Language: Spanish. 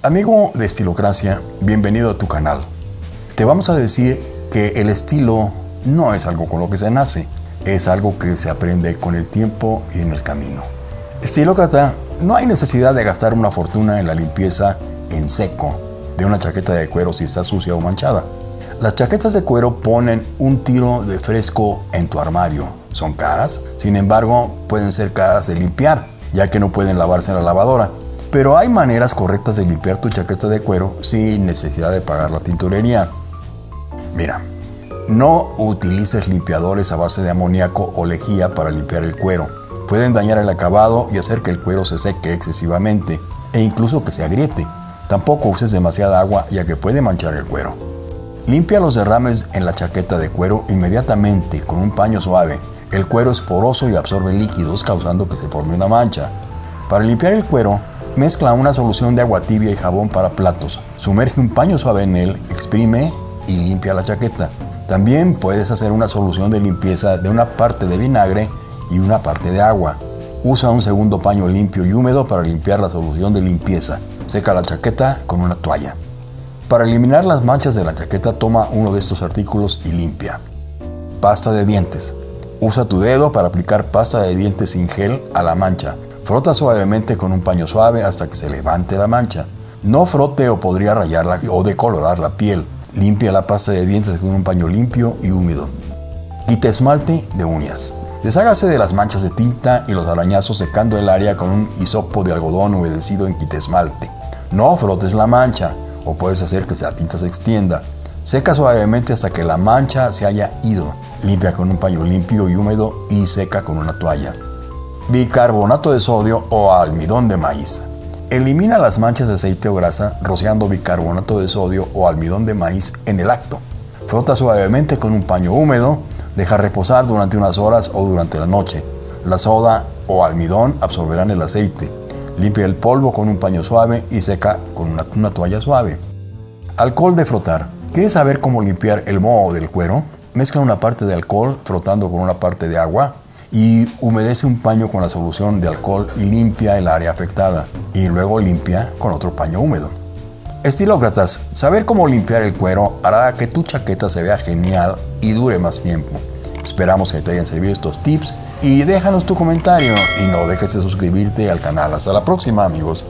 Amigo de Estilocracia, bienvenido a tu canal. Te vamos a decir que el estilo no es algo con lo que se nace, es algo que se aprende con el tiempo y en el camino. Estilócrata, no hay necesidad de gastar una fortuna en la limpieza en seco de una chaqueta de cuero si está sucia o manchada. Las chaquetas de cuero ponen un tiro de fresco en tu armario. Son caras, sin embargo, pueden ser caras de limpiar, ya que no pueden lavarse en la lavadora. Pero hay maneras correctas de limpiar tu chaqueta de cuero sin necesidad de pagar la tintorería. Mira, no utilices limpiadores a base de amoníaco o lejía para limpiar el cuero. Pueden dañar el acabado y hacer que el cuero se seque excesivamente e incluso que se agriete. Tampoco uses demasiada agua ya que puede manchar el cuero. Limpia los derrames en la chaqueta de cuero inmediatamente con un paño suave. El cuero es poroso y absorbe líquidos causando que se forme una mancha. Para limpiar el cuero, Mezcla una solución de agua tibia y jabón para platos. Sumerge un paño suave en él, exprime y limpia la chaqueta. También puedes hacer una solución de limpieza de una parte de vinagre y una parte de agua. Usa un segundo paño limpio y húmedo para limpiar la solución de limpieza. Seca la chaqueta con una toalla. Para eliminar las manchas de la chaqueta toma uno de estos artículos y limpia. Pasta de dientes. Usa tu dedo para aplicar pasta de dientes sin gel a la mancha. Frota suavemente con un paño suave hasta que se levante la mancha. No frote o podría rayarla o decolorar la piel. Limpia la pasta de dientes con un paño limpio y húmedo. Quita esmalte de uñas. Deshágase de las manchas de tinta y los arañazos secando el área con un hisopo de algodón humedecido en esmalte. No frotes la mancha o puedes hacer que la tinta se extienda. Seca suavemente hasta que la mancha se haya ido. Limpia con un paño limpio y húmedo y seca con una toalla bicarbonato de sodio o almidón de maíz. Elimina las manchas de aceite o grasa rociando bicarbonato de sodio o almidón de maíz en el acto. Frota suavemente con un paño húmedo, deja reposar durante unas horas o durante la noche. La soda o almidón absorberán el aceite. Limpia el polvo con un paño suave y seca con una, toalla suave. Alcohol de frotar. ¿Quieres saber cómo limpiar el moho del cuero? Mezcla una parte de alcohol frotando con una parte de agua y humedece un paño con la solución de alcohol y limpia el área afectada y luego limpia con otro paño húmedo. Estilócratas, saber cómo limpiar el cuero hará que tu chaqueta se vea genial y dure más tiempo. Esperamos que te hayan servido estos tips y déjanos tu comentario y no dejes de suscribirte al canal. Hasta la próxima amigos.